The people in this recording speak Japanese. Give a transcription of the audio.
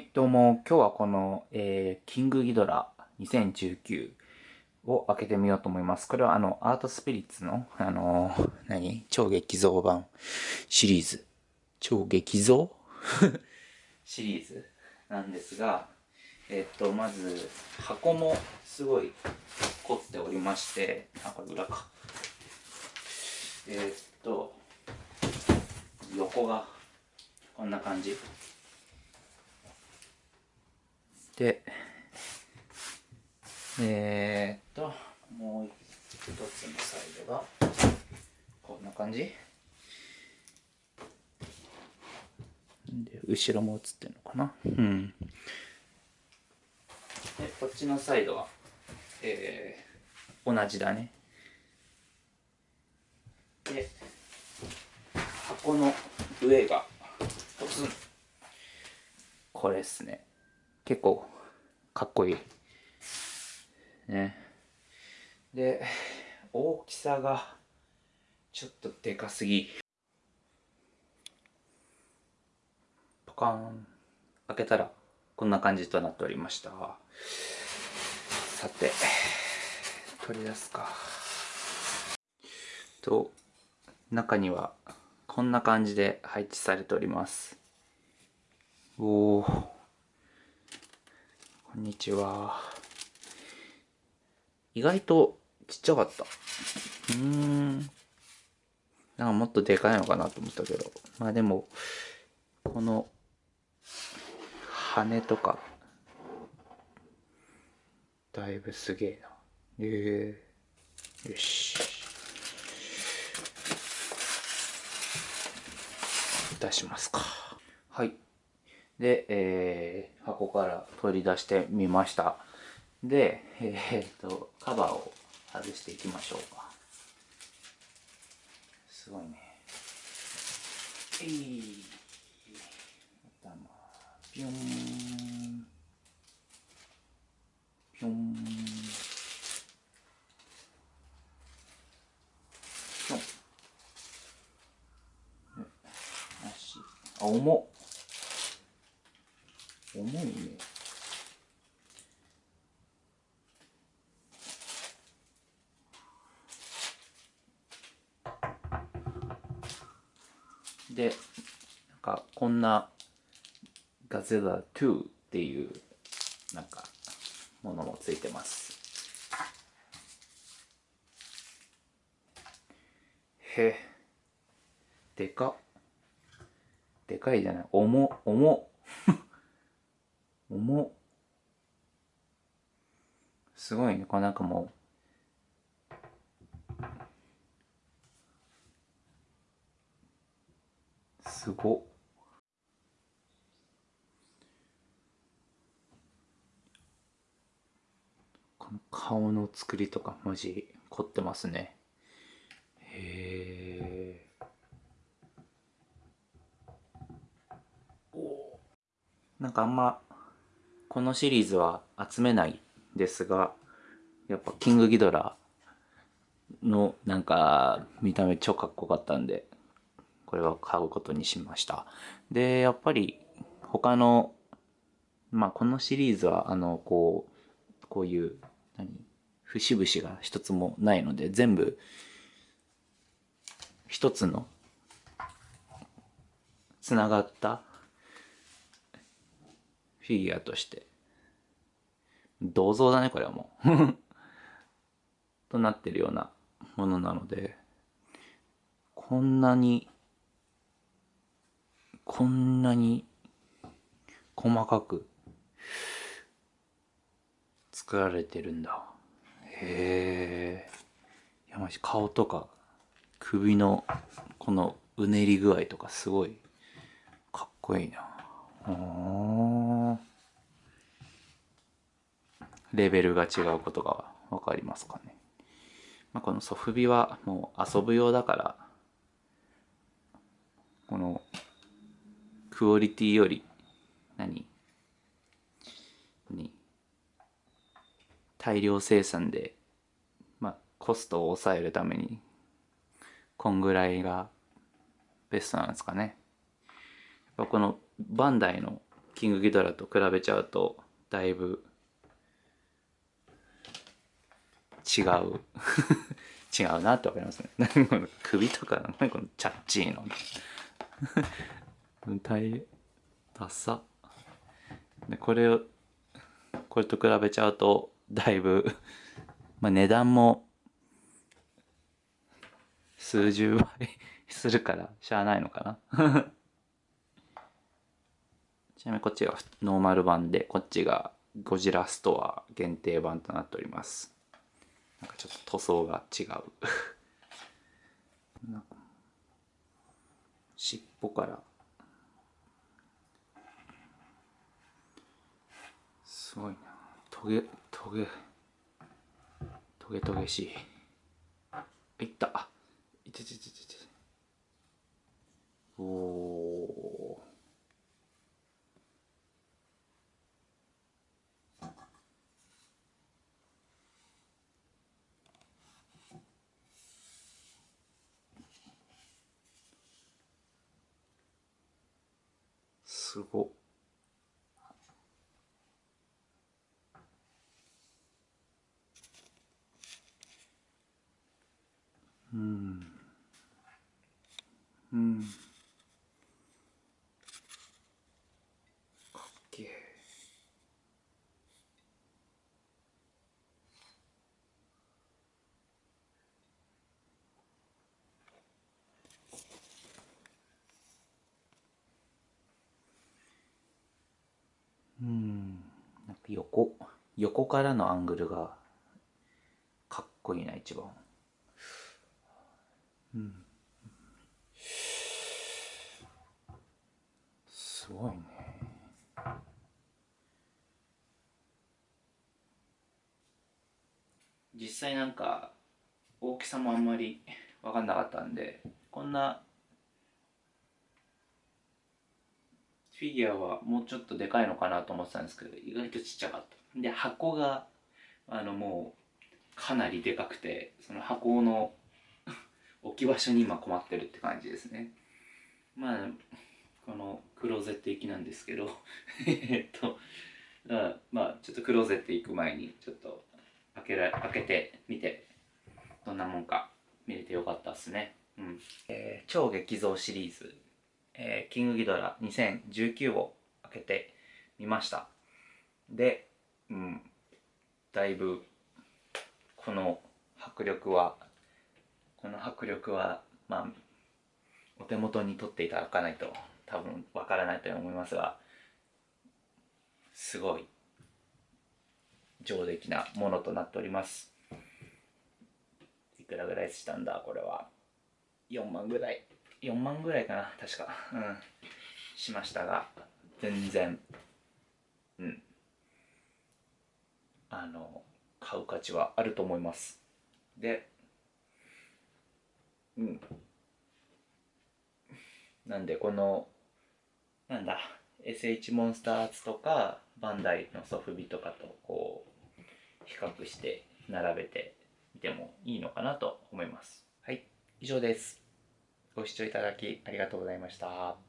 どうも、今日はこの、えー、キングギドラ2019を開けてみようと思います。これはあの、アートスピリッツの、あのー、何？超激増版シリーズ。超激増 シリーズなんですが、えっと、まず、箱もすごい凝っておりまして、あ、これ裏か。えっと、横がこんな感じ。で、えー、っと、もう一つのサイドが、こんな感じ。で、後ろも映ってるのかな。うん。で、こっちのサイドは、えー、同じだね。で、箱の上が、ポツン。これっすね。結構かっこいい。ね。で、大きさがちょっとでかすぎ。ポカーン。開けたらこんな感じとなっておりました。さて、取り出すか。と、中にはこんな感じで配置されております。おお。こんにちは。意外とちっちゃかった。うーん。なんかもっとでかいのかなと思ったけど。まあでも、この、羽とか、だいぶすげえな。ええー、よし。出しますか。はい。で、えー、箱から取り出してみました。で、えー、っと、カバーを外していきましょうか。すごいね。えい、頭、ぴょん、ぴょん、ぴょん。足、あ、重っ。重いね。で、なんかこんなガゼラ2っていうなんかものもついてます。へでかでかいじゃない。重、重。重すごいね。これなんかもうすごこの顔の作りとか文字凝ってますね。へえなんかあんまこのシリーズは集めないですが、やっぱキングギドラのなんか見た目超かっこよかったんで、これは買うことにしました。で、やっぱり他の、まあこのシリーズはあの、こう、こういう、何節々が一つもないので、全部一つのつながったフィギュアとして銅像だね、これはもう となってるようなものなので、こんなに、こんなに細かく作られてるんだ。へえ。や、まじ顔とか首のこのうねり具合とかすごいかっこいいな。レベルが違うことがわかりますかね。まあ、このソフビはもう遊ぶ用だから、このクオリティより何に大量生産で、まあ、コストを抑えるためにこんぐらいがベストなんですかね。やっぱこのバンダイのキングギドラと比べちゃうとだいぶ違う。違うなってわかりますね。首とか何このチャッチーの。大ダサ。でこれをこれと比べちゃうとだいぶまあ値段も数十倍するからしゃあないのかな。ちなみにこっちがノーマル版でこっちがゴジラストア限定版となっております。なんかちょっと塗装が違う。尻尾から。すごいな。トゲトゲ。トゲトゲしい。いった。いててててて。おおすご。うん。うんかっけえうんなんか横横からのアングルがかっこいいな一番。うん。すごいね。実際なんか大きさもあんまり分かんなかったんでこんなフィギュアはもうちょっとでかいのかなと思ってたんですけど意外とちっちゃかった。で箱があのもうかなりでかくてその箱の 置き場所に今困ってるって感じですね。まあこのクローゼット行きなんですけど えっとまあちょっとクローゼット行く前にちょっと開けら開けてみてどんなもんか見れてよかったっすね。うん。えー、超激増シリーズ。えー、キングギドラ2019を開けてみました。で、うん、だいぶこの迫力はこの迫力はまあお手元に取っていただかないと多分わからないと思いますがすごい上出来なものとなっております。いくらぐらいしたんだこれは。4万ぐらい。4万ぐらいかな確か。うん。しましたが全然。うん。あの買う価値はあると思います。でうん。なんでこのなんだ SH モンスターアーツとかバンダイのソフビとかとこう比較して並べてみてもいいのかなと思います。はい以上です。ご視聴いただきありがとうございました。